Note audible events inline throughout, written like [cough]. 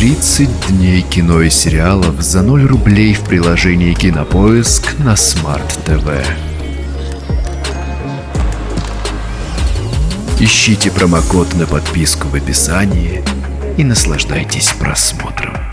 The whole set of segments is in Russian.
30 дней кино и сериалов за 0 рублей в приложении Кинопоиск на Смарт ТВ. Ищите промокод на подписку в описании и наслаждайтесь просмотром.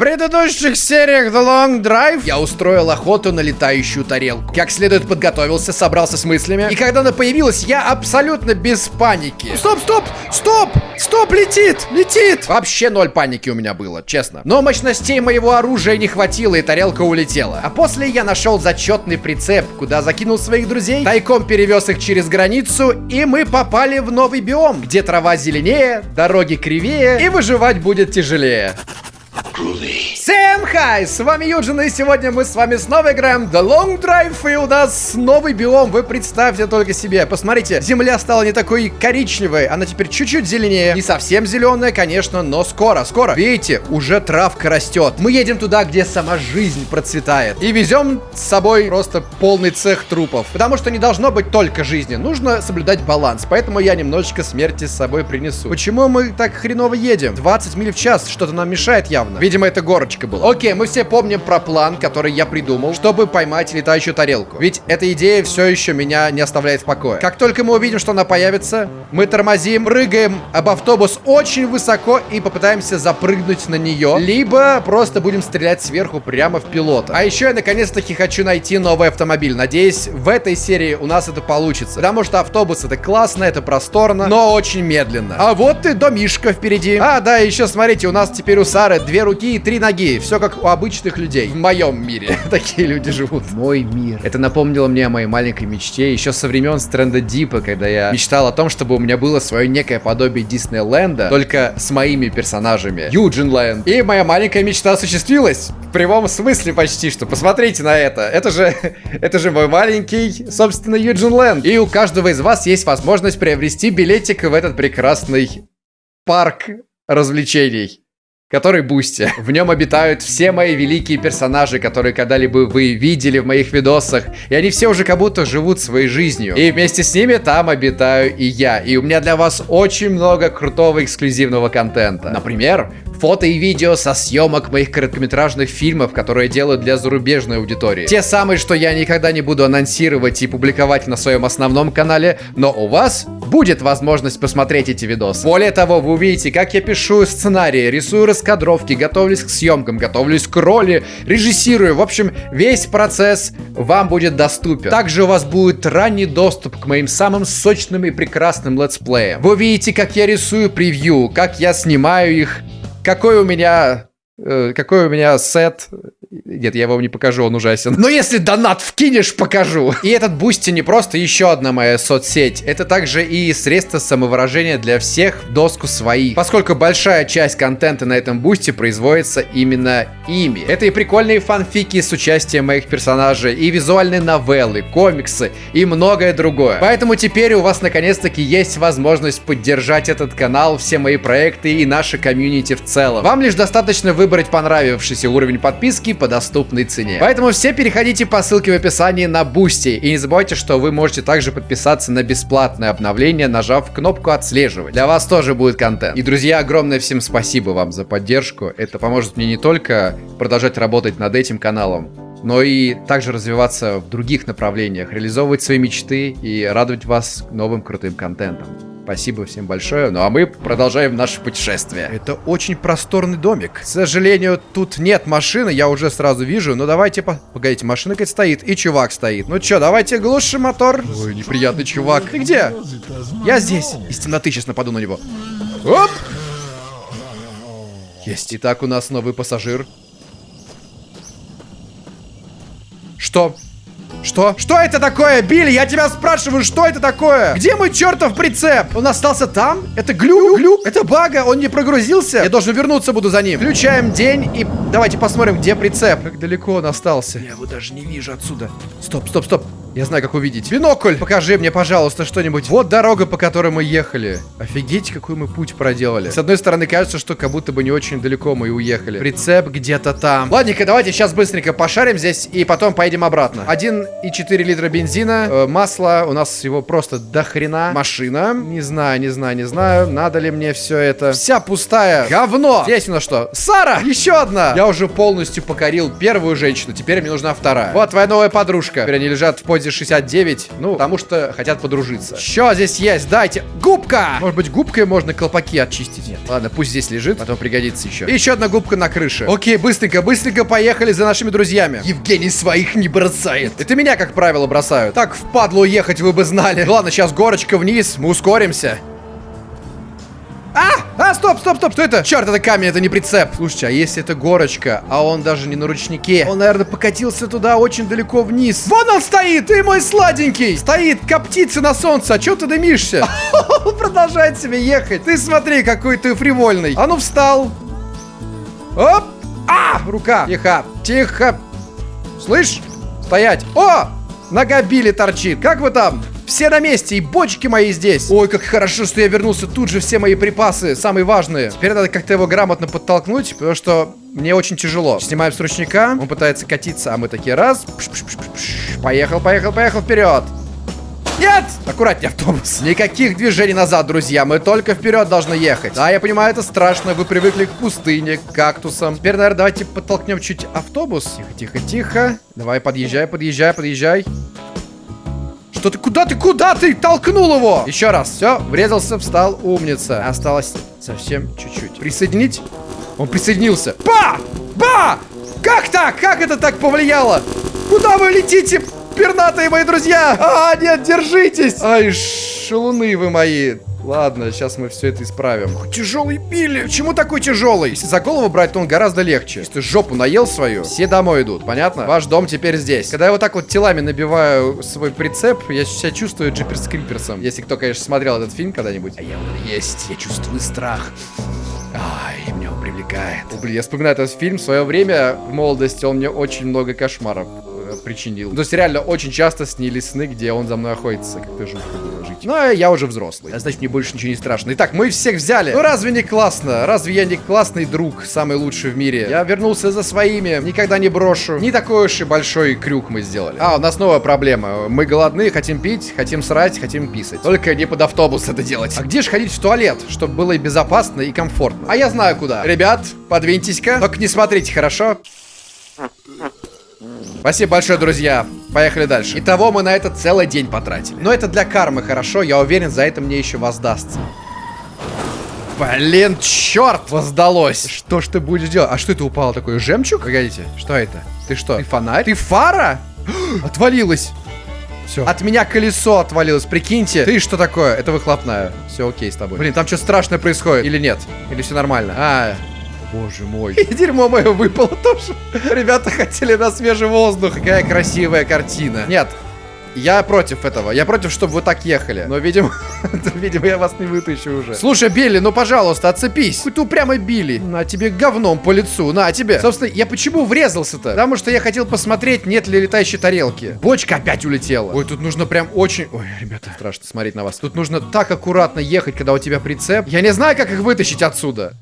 Предыдущих сериях The Long Drive я устроил охоту на летающую тарелку. Как следует подготовился, собрался с мыслями. И когда она появилась, я абсолютно без паники. Стоп, стоп, стоп, стоп, летит, летит. Вообще ноль паники у меня было, честно. Но мощностей моего оружия не хватило, и тарелка улетела. А после я нашел зачетный прицеп, куда закинул своих друзей, тайком перевез их через границу, и мы попали в новый биом, где трава зеленее, дороги кривее, и выживать будет тяжелее. Всем хай! С вами Юджин, и сегодня мы с вами снова играем The Long Drive, и у нас новый биом, вы представьте только себе. Посмотрите, земля стала не такой коричневой, она теперь чуть-чуть зеленее. Не совсем зеленая, конечно, но скоро, скоро. Видите, уже травка растет. Мы едем туда, где сама жизнь процветает. И везем с собой просто полный цех трупов. Потому что не должно быть только жизни, нужно соблюдать баланс. Поэтому я немножечко смерти с собой принесу. Почему мы так хреново едем? 20 миль в час, что-то нам мешает явно. Видимо, это горочка была. Окей, мы все помним про план, который я придумал, чтобы поймать летающую тарелку. Ведь эта идея все еще меня не оставляет в покое. Как только мы увидим, что она появится, мы тормозим, прыгаем об автобус очень высоко и попытаемся запрыгнуть на нее. Либо просто будем стрелять сверху прямо в пилота. А еще я наконец-таки хочу найти новый автомобиль. Надеюсь, в этой серии у нас это получится. Потому что автобус это классно, это просторно, но очень медленно. А вот и домишка впереди. А, да, еще смотрите, у нас теперь у Сары две руки и три ноги. Все как у обычных людей. В моем мире [laughs] такие люди живут. Мой мир. Это напомнило мне о моей маленькой мечте еще со времен Стрэнда Дипа, когда я мечтал о том, чтобы у меня было свое некое подобие Диснейленда, только с моими персонажами. Юджин Лэнд. И моя маленькая мечта осуществилась. В прямом смысле почти что. Посмотрите на это. Это же, [laughs] это же мой маленький, собственно, Юджин Лэнд. И у каждого из вас есть возможность приобрести билетик в этот прекрасный парк развлечений который Boosty. В нем обитают все мои великие персонажи, которые когда-либо вы видели в моих видосах. И они все уже как будто живут своей жизнью. И вместе с ними там обитаю и я. И у меня для вас очень много крутого эксклюзивного контента. Например, фото и видео со съемок моих короткометражных фильмов, которые я делаю для зарубежной аудитории. Те самые, что я никогда не буду анонсировать и публиковать на своем основном канале, но у вас будет возможность посмотреть эти видосы. Более того, вы увидите, как я пишу сценарии, рисую раскадровки, готовлюсь к съемкам, готовлюсь к роли, режиссирую. В общем, весь процесс вам будет доступен. Также у вас будет ранний доступ к моим самым сочным и прекрасным летсплеям. Вы увидите, как я рисую превью, как я снимаю их, какой у меня... Э, какой у меня сетап нет, я вам не покажу, он ужасен. Но если донат вкинешь, покажу. И этот Boosty не просто еще одна моя соцсеть. Это также и средство самовыражения для всех в доску своих. Поскольку большая часть контента на этом Boosty производится именно ими. Это и прикольные фанфики с участием моих персонажей, и визуальные новеллы, комиксы, и многое другое. Поэтому теперь у вас наконец-таки есть возможность поддержать этот канал, все мои проекты и наше комьюнити в целом. Вам лишь достаточно выбрать понравившийся уровень подписки по доступной цене. Поэтому все переходите по ссылке в описании на Boosty. И не забывайте, что вы можете также подписаться на бесплатное обновление, нажав кнопку отслеживать. Для вас тоже будет контент. И, друзья, огромное всем спасибо вам за поддержку. Это поможет мне не только продолжать работать над этим каналом, но и также развиваться в других направлениях, реализовывать свои мечты и радовать вас новым крутым контентом. Спасибо всем большое. Ну а мы продолжаем наше путешествие. Это очень просторный домик. К сожалению, тут нет машины, я уже сразу вижу. Но давайте... По... Погодите, машина какая-то стоит, и чувак стоит. Ну чё, давайте глушим мотор. Ой, неприятный чувак. Ты где? Я здесь. Из темноты сейчас нападу на него. Оп! Есть. Итак, у нас новый пассажир. Что? Что? Что это такое, Билли? Я тебя спрашиваю, что это такое? Где мой чертов прицеп? Он остался там? Это глюк? Глюк? Это бага? Он не прогрузился? Я должен вернуться буду за ним. Включаем день и давайте посмотрим, где прицеп. Как далеко он остался. Я его даже не вижу отсюда. Стоп, стоп, стоп. Я знаю, как увидеть. Бинокль! Покажи мне, пожалуйста, что-нибудь. Вот дорога, по которой мы ехали. Офигеть, какой мы путь проделали. С одной стороны, кажется, что как будто бы не очень далеко мы и уехали. Прицеп где-то там. Ладненько, давайте сейчас быстренько пошарим здесь и потом поедем обратно. 1,4 литра бензина, э, масло. У нас его просто до хрена. Машина. Не знаю, не знаю, не знаю. Надо ли мне все это. Вся пустая. Говно! Здесь у нас что? Сара! Еще одна! Я уже полностью покорил первую женщину. Теперь мне нужна вторая. Вот твоя новая подружка. Теперь они лежат в позе 69. Ну, потому что хотят подружиться. Что здесь есть? Дайте. Губка! Может быть, губкой можно колпаки очистить? Нет. Ладно, пусть здесь лежит, потом пригодится еще. И еще одна губка на крыше. Окей, быстренько, быстренько поехали за нашими друзьями. Евгений своих не бросает. Это меня, как правило, бросают. Так, в ехать вы бы знали. Ладно, сейчас горочка вниз, мы ускоримся. А! А, стоп, стоп, стоп, что это? Черт, это камень, это не прицеп. Слушайте, а если это горочка, а он даже не на ручнике? Он, наверное, покатился туда очень далеко вниз. Вон он стоит, ты мой сладенький. Стоит, коптится на солнце, а чё ты дымишься? [laughs] Продолжает себе ехать. Ты смотри, какой ты фривольный. А ну, встал. Оп! А! Рука. Тихо, тихо. Слышь? Стоять. О! Нога Билли торчит. Как вы там? Все на месте, и бочки мои здесь. Ой, как хорошо, что я вернулся. Тут же все мои припасы, самые важные. Теперь надо как-то его грамотно подтолкнуть, потому что мне очень тяжело. Снимаем с ручника, он пытается катиться, а мы такие раз. Пш -пш -пш поехал, поехал, поехал вперед. Нет! Аккуратнее, автобус. Никаких движений назад, друзья. Мы только вперед должны ехать. Да, я понимаю, это страшно. Вы привыкли к пустыне, к кактусам. Теперь, наверное, давайте подтолкнем чуть автобус. Тихо, тихо, тихо. Давай, подъезжай, подъезжай, подъезжай. Что ты, куда ты, куда ты? Толкнул его! Еще раз, все, врезался, встал, умница. Осталось совсем чуть-чуть. Присоединить? Он присоединился. Ба! Ба! Как так? Как это так повлияло? Куда вы летите, пернатые мои друзья? А, нет, держитесь! Ай, шалуны вы мои. Ладно, сейчас мы все это исправим. Тяжелый Билли. Почему такой тяжелый? Если за голову брать, то он гораздо легче. Если ты жопу наел свою, все домой идут, понятно? Ваш дом теперь здесь. Когда я вот так вот телами набиваю свой прицеп, я себя чувствую Джиперс Криперсом. Если кто, конечно, смотрел этот фильм когда-нибудь. А я вот есть, я чувствую страх. Ай, меня он привлекает. Блин, я вспоминаю этот фильм. В свое время, в молодости, он мне очень много кошмаров причинил. То есть реально очень часто снились сны, где он за мной охотится. Как-то жутко было жить. Но я уже взрослый. А значит, мне больше ничего не страшно. Итак, мы всех взяли. Ну разве не классно? Разве я не классный друг, самый лучший в мире? Я вернулся за своими, никогда не брошу. Не такой уж и большой крюк мы сделали. А, у нас новая проблема. Мы голодны, хотим пить, хотим срать, хотим писать. Только не под автобус это делать. А где же ходить в туалет, чтобы было и безопасно, и комфортно? А я знаю куда. Ребят, подвиньтесь-ка. Только не смотрите, хорошо? Спасибо большое, друзья. Поехали дальше. Итого мы на это целый день потратили. Но это для кармы хорошо, я уверен, за это мне еще воздастся. Блин, черт, воздалось. Что ж ты будешь делать? А что это упало такое? Жемчуг? Погодите, что это? Ты что? Ты фонарь? Ты фара? [gasps] Отвалилась. Все. От меня колесо отвалилось, прикиньте. Ты что такое? Это выхлопная. Все окей с тобой. Блин, там что страшное происходит? Или нет? Или все нормально? А, Боже мой. И дерьмо мое выпало тоже. Ребята хотели на свежий воздух. Какая красивая картина. Нет, я против этого. Я против, чтобы вы так ехали. Но, видимо, [laughs] видимо, я вас не вытащу уже. Слушай, Билли, ну, пожалуйста, отцепись. Какой ты упрямый Билли. На тебе говном по лицу. На тебе. Собственно, я почему врезался-то? Потому что я хотел посмотреть, нет ли летающей тарелки. Бочка опять улетела. Ой, тут нужно прям очень... Ой, ребята, страшно смотреть на вас. Тут нужно так аккуратно ехать, когда у тебя прицеп. Я не знаю, как их вытащить отсюда.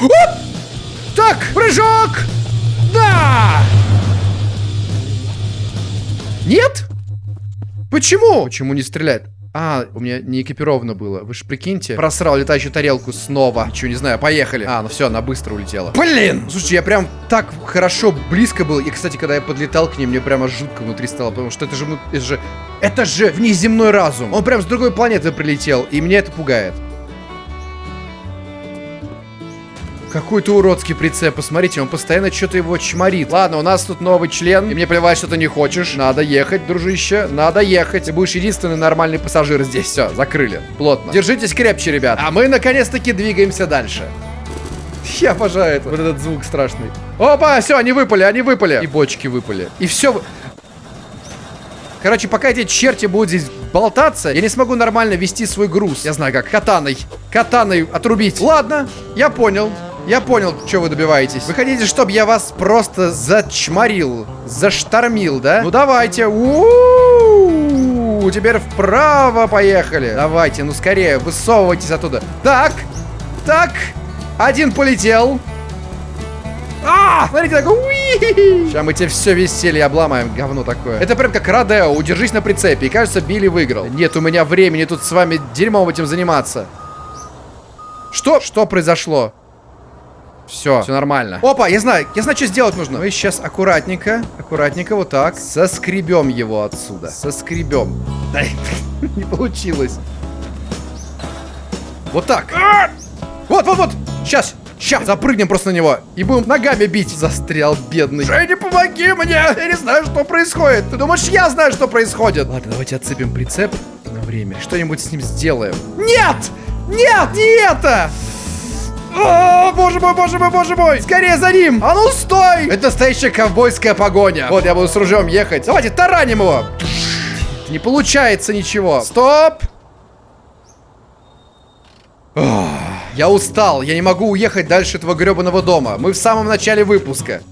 Оп! Так, прыжок! Да! Нет? Почему? Почему не стреляет? А, у меня не экипировано было. Вы же прикиньте. Просрал летающую тарелку снова. Ничего не знаю, поехали. А, ну все, она быстро улетела. Блин! Слушайте, я прям так хорошо близко был. И, кстати, когда я подлетал к ней, мне прямо жутко внутри стало. Потому что это же, это же... Это же внеземной разум. Он прям с другой планеты прилетел. И меня это пугает. Какой-то уродский прицеп, посмотрите, он постоянно что-то его чморит. Ладно, у нас тут новый член, и мне плевать, что ты не хочешь. Надо ехать, дружище, надо ехать. Ты будешь единственный нормальный пассажир здесь. Все, закрыли, плотно. Держитесь крепче, ребят. А мы, наконец-таки, двигаемся дальше. Я обожаю это. Вот этот звук страшный. Опа, все, они выпали, они выпали. И бочки выпали. И все... Короче, пока эти черти будут здесь болтаться, я не смогу нормально вести свой груз. Я знаю как. Катаной. Катаной отрубить. Ладно, я понял. Я понял, что вы добиваетесь. Вы хотите, чтобы я вас просто зачморил, заштормил, да? Ну давайте. У-у-у! Теперь вправо поехали. Давайте, ну скорее, высовывайтесь оттуда. Так, так, один полетел. А, смотрите, такой. Сейчас мы тебе все веселье обломаем, говно такое. Это прям как Родео, удержись на прицепе. И кажется, Билли выиграл. Нет у меня времени тут с вами дерьмом этим заниматься. Что? Что произошло? Все, все нормально. Опа, я знаю, я знаю, что сделать нужно. Мы сейчас аккуратненько, аккуратненько вот так соскребем его отсюда. Соскребем. [laughs] Да, не получилось. Вот так. Вот, вот, вот. Сейчас, сейчас. Запрыгнем просто на него. И будем ногами бить. Застрял, бедный. Женя, помоги мне. Я не знаю, что происходит. Ты думаешь, я знаю, что происходит? Ладно, давайте отцепим прицеп на время. Что-нибудь с ним сделаем. Нет! Нет, не это! Боже мой, боже мой, боже мой! Скорее за ним! А ну стой! Это настоящая ковбойская погоня. Вот, я буду с ружьем ехать. Давайте тараним его! Не получается ничего. Стоп! Я устал, я не могу уехать дальше этого гребаного дома. Мы в самом начале выпуска.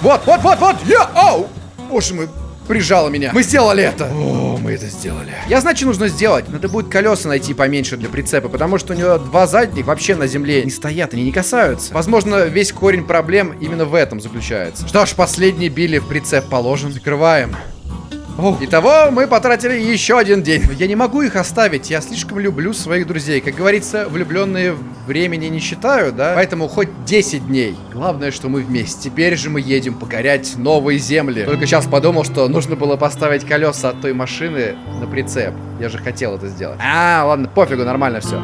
Вот, вот, вот, вот! Я! Оу! Боже мой, прижало меня. Мы сделали это. О, мы это сделали. Я знаю, что нужно сделать. Надо будет колеса найти поменьше для прицепа, потому что у него два задних вообще на земле не стоят, они не касаются. Возможно, весь корень проблем именно в этом заключается. Что ж, последний били в прицеп положен. Закрываем. Итого мы потратили еще один день. Я не могу их оставить, я слишком люблю своих друзей. Как говорится, влюбленные времени не считают, да? Поэтому хоть 10 дней. Главное, что мы вместе. Теперь же мы едем покорять новые земли. Только сейчас подумал, что нужно было поставить колеса от той машины на прицеп. Я же хотел это сделать. А, ладно, пофигу, нормально все.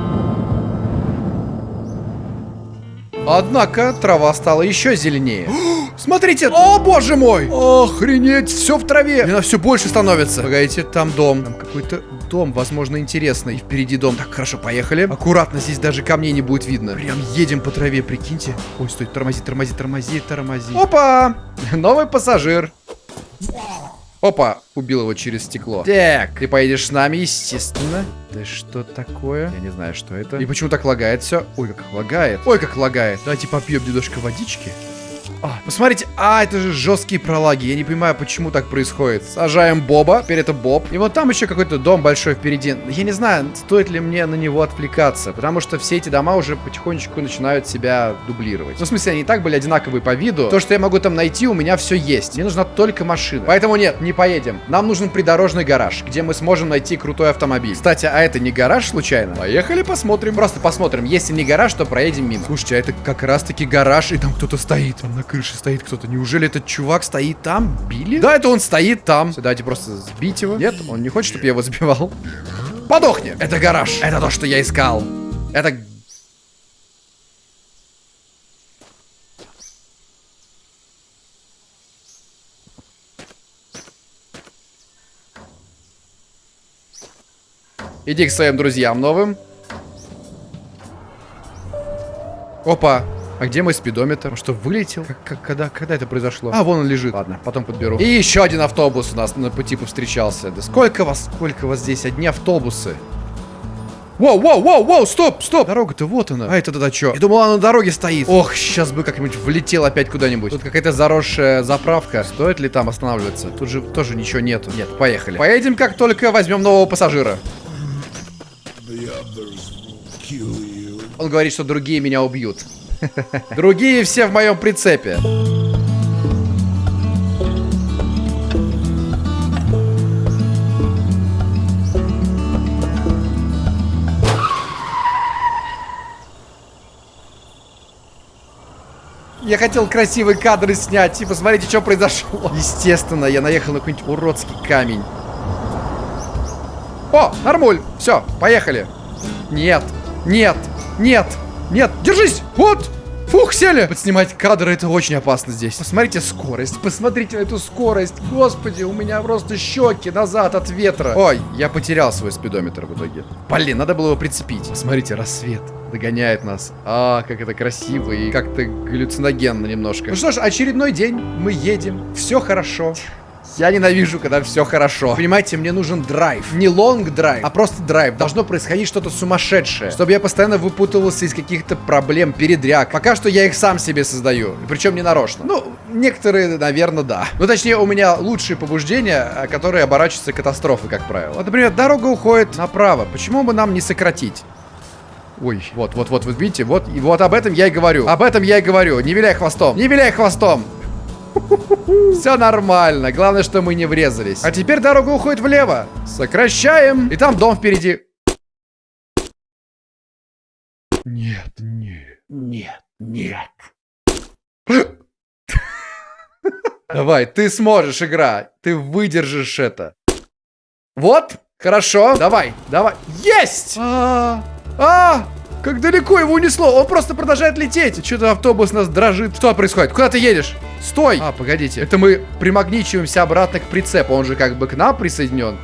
Однако трава стала еще зеленее. [gasps] [gasps] Смотрите! О, боже мой! Охренеть, все в траве! Она все больше становится. Погодите, там дом. Там какой-то дом, возможно, интересный. И впереди дом. Так, хорошо, поехали. Аккуратно, здесь даже камней не будет видно. Прям едем по траве, прикиньте. Ой, стой, тормози, тормози, тормози, тормози. Опа! [laughs] Новый пассажир. Опа, убил его через стекло. Так, ты поедешь с нами, естественно. Да что такое? Я не знаю, что это. И почему так лагает все? Ой, как лагает. Ой, как лагает. Давайте попьем немножко водички. А, посмотрите, а, это же жесткие пролаги. Я не понимаю, почему так происходит. Сажаем Боба, теперь это Боб. И вот там еще какой-то дом большой впереди. Я не знаю, стоит ли мне на него отвлекаться, потому что все эти дома уже потихонечку начинают себя дублировать. Ну, в смысле, они и так были одинаковые по виду. То, что я могу там найти, у меня все есть. Мне нужна только машина. Поэтому нет, не поедем. Нам нужен придорожный гараж, где мы сможем найти крутой автомобиль. Кстати, а это не гараж случайно? Поехали посмотрим. Просто посмотрим. Если не гараж, то проедем мимо. Слушайте, а это как раз-таки гараж, и там кто-то стоит. Там на крыше стоит кто-то. Неужели этот чувак стоит там? Били? Да, это он стоит там. Все, давайте просто сбить его. Нет, он не хочет, чтобы я его сбивал. Подохни! Это гараж. Это то, что я искал. Это... Иди к своим друзьям новым. Опа. А где мой спидометр? Он что, вылетел? Как, как, когда, когда это произошло? А, вон он лежит. Ладно, потом подберу. И еще один автобус у нас на пути повстречался. Да сколько вас, сколько вас здесь? Одни автобусы. Воу, воу, воу, воу, стоп, стоп. Дорога-то вот она. А это тогда что? Я думал, она на дороге стоит. Ох, сейчас бы как-нибудь влетел опять куда-нибудь. Тут какая-то заросшая заправка. Стоит ли там останавливаться? Тут же тоже ничего нету. Нет, поехали. Поедем, как только возьмем нового пассажира. Он говорит, что другие меня убьют. [laughs] Другие все в моем прицепе. Я хотел красивые кадры снять. Типа, смотрите, что произошло. [laughs] Естественно, я наехал на какой-нибудь уродский камень. О, нормуль. Все, поехали. Нет, нет, нет, нет. Держись. Вот. Фух, сели! Подснимать кадры это очень опасно здесь. Посмотрите скорость, посмотрите на эту скорость. Господи, у меня просто щеки назад от ветра. Ой, я потерял свой спидометр в итоге. Блин, надо было его прицепить. Смотрите, рассвет догоняет нас. А, как это красиво и как-то галлюциногенно немножко. Ну что ж, очередной день. Мы едем. Все хорошо. Я ненавижу, когда все хорошо. Понимаете, мне нужен драйв. Не long drive, а просто драйв. Должно происходить что-то сумасшедшее. Чтобы я постоянно выпутывался из каких-то проблем, передряг. Пока что я их сам себе создаю. Причем не нарочно. Ну, некоторые, наверное, да. Ну, точнее, у меня лучшие побуждения, а, которые оборачиваются катастрофой, как правило. Вот, например, дорога уходит направо. Почему бы нам не сократить? Ой, вот, вот, вот, вы видите, вот, и вот об этом я и говорю. Об этом я и говорю. Не виляй хвостом. Не виляй хвостом. Все нормально. Главное, что мы не врезались. А теперь дорога уходит влево. Сокращаем. И там дом впереди. Нет, нет, нет, нет. Давай, ты сможешь, игра. Ты выдержишь это. Вот, хорошо. Давай, давай. Есть! А, -а, -а, как далеко его унесло. Он просто продолжает лететь. Что-то автобус нас дрожит. Что происходит? Куда ты едешь? Стой! А, погодите. Это мы примагничиваемся обратно к прицепу. Он же как бы к нам присоединен.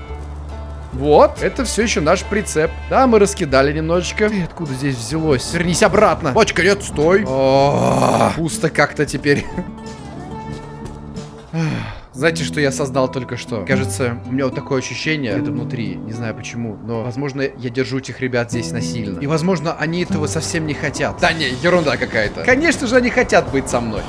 Вот, это все еще наш прицеп. Да, мы раскидали немножечко. Ты откуда здесь взялось? Вернись обратно. Бочка, нет, стой. О, пусто как-то теперь. [laughs] Знаете, что я создал только что? Кажется, у меня вот такое ощущение это внутри. Не знаю почему, но, возможно, я держу этих ребят здесь насильно. И, возможно, они этого совсем не хотят. Да не, ерунда какая-то. Конечно же, они хотят быть со мной.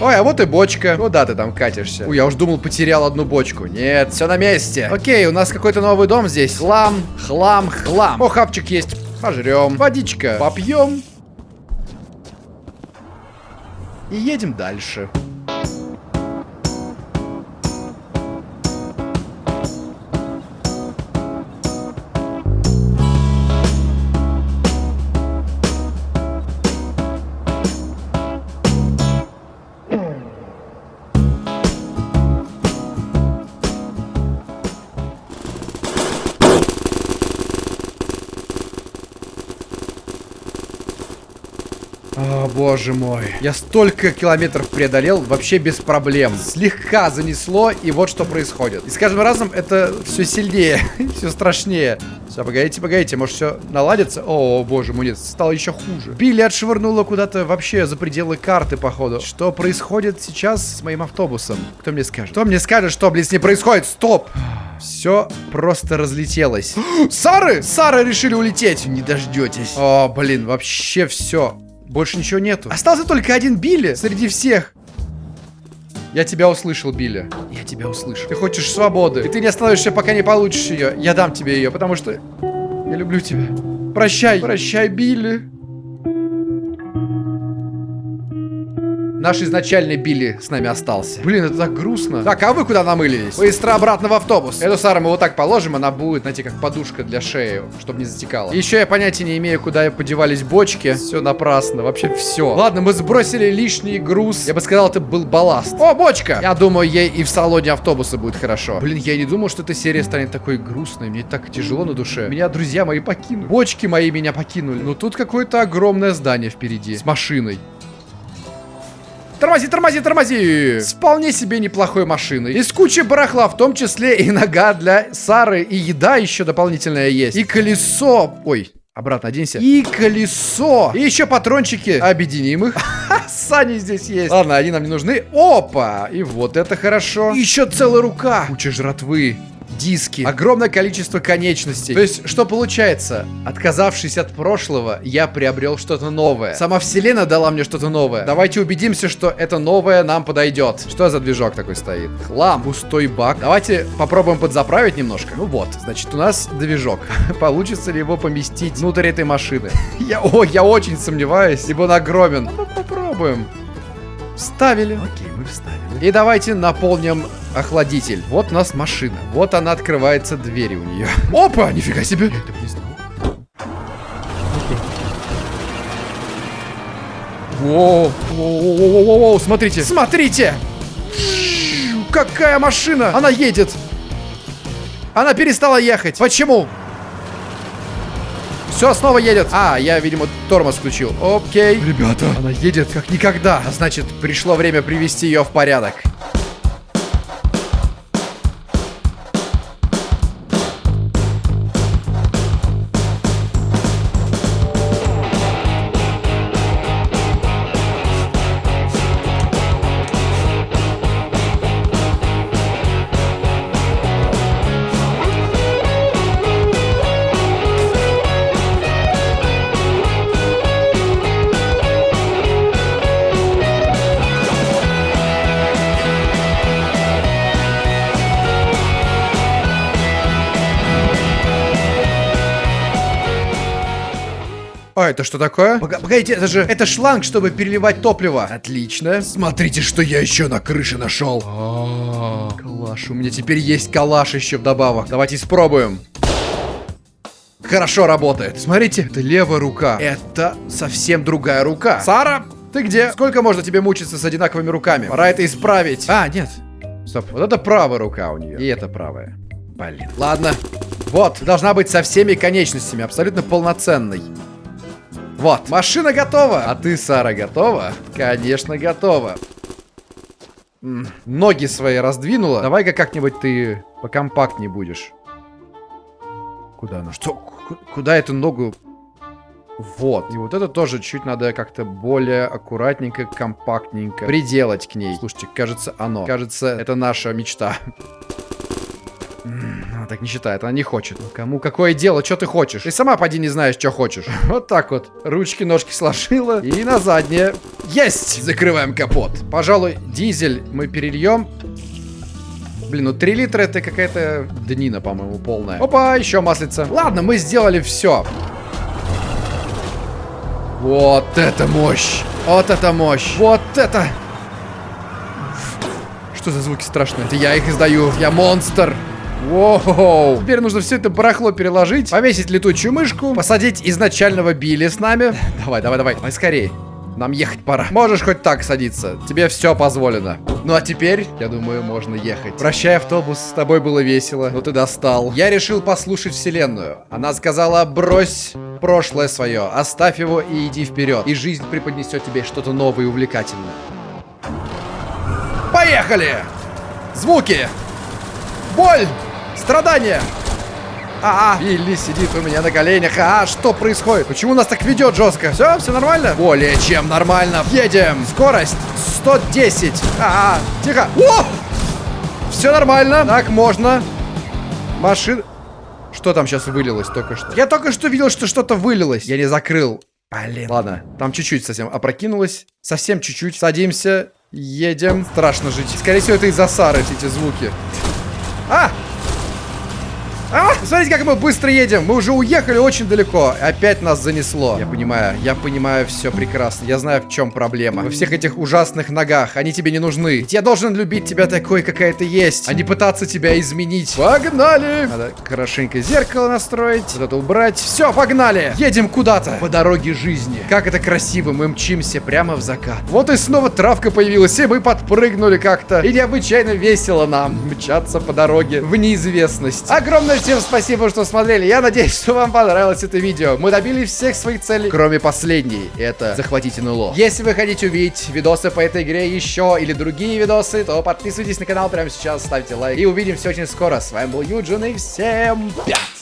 Ой, а вот и бочка. Куда ты там катишься? Ой, я уж думал, потерял одну бочку. Нет, все на месте. Окей, у нас какой-то новый дом здесь. Хлам, хлам, хлам. О, хапчик есть. Пожрем. Водичка. Попьем. И едем дальше. О, боже мой. Я столько километров преодолел вообще без проблем. Слегка занесло, и вот что происходит. И с каждым разом это все сильнее, [laughs] все страшнее. Все, погодите, погодите, может все наладится? О, боже мой, нет, стало еще хуже. Билли отшвырнула куда-то вообще за пределы карты, походу. Что происходит сейчас с моим автобусом? Кто мне скажет? Кто мне скажет, что, блин, с ней происходит? Стоп! Все просто разлетелось. [gasps] Сары! Сары решили улететь. Не дождетесь. О, блин, вообще все. Больше ничего нету. Остался только один Билли среди всех. Я тебя услышал, Билли. Я тебя услышал. Ты хочешь свободы. И ты не остановишься, пока не получишь ее. Я дам тебе ее, потому что я люблю тебя. Прощай. Прощай, Билли. Наш изначальный Билли с нами остался. Блин, это так грустно. Так, а вы куда намылились? Быстро обратно в автобус. Эту Сару мы вот так положим, она будет, знаете, как подушка для шеи, чтобы не затекала. Еще я понятия не имею, куда подевались бочки. Все напрасно, вообще все. Ладно, мы сбросили лишний груз. Я бы сказал, это был балласт. О, бочка! Я думаю, ей и в салоне автобуса будет хорошо. Блин, я не думал, что эта серия станет такой грустной. Мне так тяжело на душе. Меня друзья мои покинули. Бочки мои меня покинули. Но тут какое-то огромное здание впереди. С машиной. Тормози, тормози, тормози! С вполне себе неплохой машиной. Из кучи барахла, в том числе и нога для Сары, и еда еще дополнительная есть. И колесо... Ой, Обратно оденься. И колесо. И еще патрончики. Объединим их. [laughs] Сани здесь есть. Ладно, они нам не нужны. Опа! И вот это хорошо. Еще целая рука. Куча жратвы диски, огромное количество конечностей. То есть, что получается? Отказавшись от прошлого, я приобрел что-то новое. Сама вселенная дала мне что-то новое. Давайте убедимся, что это новое нам подойдет. Что за движок такой стоит? Хлам, пустой бак. Давайте попробуем подзаправить немножко. Ну вот, значит, у нас движок. [laughs] Получится ли его поместить внутрь этой машины? [laughs] Я, о, я очень сомневаюсь, ибо он огромен. Ну, попробуем. Вставили. Окей, мы вставили. И давайте наполним охладитель. Вот у нас машина. Вот она открывается, двери у нее. [laughs] Опа, нифига себе. Я этого не знал. Воу, воу, воу, воу, воу, смотрите, смотрите! Какая машина! Она едет! Она перестала ехать. Почему? Все, снова едет. А, я, видимо, тормоз включил. Окей. Ребята, она едет как никогда. А значит, пришло время привести ее в порядок. Это что такое? Пога- погодите, это же... Это шланг, чтобы переливать топливо. Отлично. Смотрите, что я еще на крыше нашел. Калаш. У меня теперь есть калаш еще вдобавок. Давайте испробуем. Хорошо работает. Смотрите, это левая рука. Это совсем другая рука. Сара, ты где? Сколько можно тебе мучиться с одинаковыми руками? Пора это исправить. А, нет. Стоп. Вот это правая рука у нее. И это правая. Блин. Ладно. Вот, должна быть со всеми конечностями, абсолютно полноценной. Вот, машина готова. А ты, Сара, готова? Конечно, готова. Ноги свои раздвинула. Давай-ка как-нибудь ты покомпактнее будешь. Куда она? Что? Ку- Куда эту ногу? Вот. И вот это тоже чуть надо как-то более аккуратненько, компактненько приделать к ней. Слушайте, кажется, оно. Кажется, это наша мечта. М, Она так не считает, она не хочет. Кому какое дело, что ты хочешь? Ты сама поди не знаешь, что хочешь. [laughs] Вот так вот. Ручки, ножки сложила и на заднее. Есть! Закрываем капот. Пожалуй, дизель мы перельем. Блин, ну 3 литра это какая-то днина, по-моему, полная. Опа, еще маслица. Ладно, мы сделали все. Вот это мощь! Вот это мощь! Вот это! Что за звуки страшные? Это я их издаю. Я монстр. Воу. Теперь нужно все это барахло переложить, повесить летучую мышку, посадить изначального Билли с нами. [laughs] Давай, давай, давай. Давай скорее. Нам ехать пора. Можешь хоть так садиться. Тебе все позволено. Ну а теперь, я думаю, можно ехать. Прощай, автобус. С тобой было весело. Но ты достал. Я решил послушать вселенную. Она сказала, брось прошлое свое, оставь его и иди вперед. И жизнь преподнесет тебе что-то новое и увлекательное. Поехали! Звуки! Боль! Страдания! А, а, Вилли сидит у меня на коленях. А, что происходит? Почему нас так ведет жестко? Все, все нормально? Более чем нормально. Едем. Скорость 110. А, а, тихо. О! Все нормально. Так, можно. Машина. Что там сейчас вылилось только что? Я только что видел, что что-то вылилось. Я не закрыл. Блин. Ладно, там чуть-чуть совсем опрокинулось. Совсем чуть-чуть. Садимся. Едем. Страшно жить. Скорее всего, это из-за Сары эти звуки. А! А! Смотрите, как мы быстро едем. Мы уже уехали очень далеко. Опять нас занесло. Я понимаю, я понимаю все прекрасно. Я знаю, в чем проблема. Во всех этих ужасных ногах. Они тебе не нужны. Ведь я должен любить тебя такой, какая ты есть, а не пытаться тебя изменить. Погнали! Надо хорошенько зеркало настроить. Вот это убрать. Все, погнали! Едем куда-то. По дороге жизни. Как это красиво. Мы мчимся прямо в закат. Вот и снова травка появилась, и мы подпрыгнули как-то. И необычайно весело нам мчаться по дороге в неизвестность. Огромное всем спасибо, что смотрели. Я надеюсь, что вам понравилось это видео. Мы добились всех своих целей, кроме последней. Это захватить НЛО. Если вы хотите увидеть видосы по этой игре еще или другие видосы, то подписывайтесь на канал прямо сейчас, ставьте лайк. И увидимся очень скоро. С вами был Юджин и всем пять!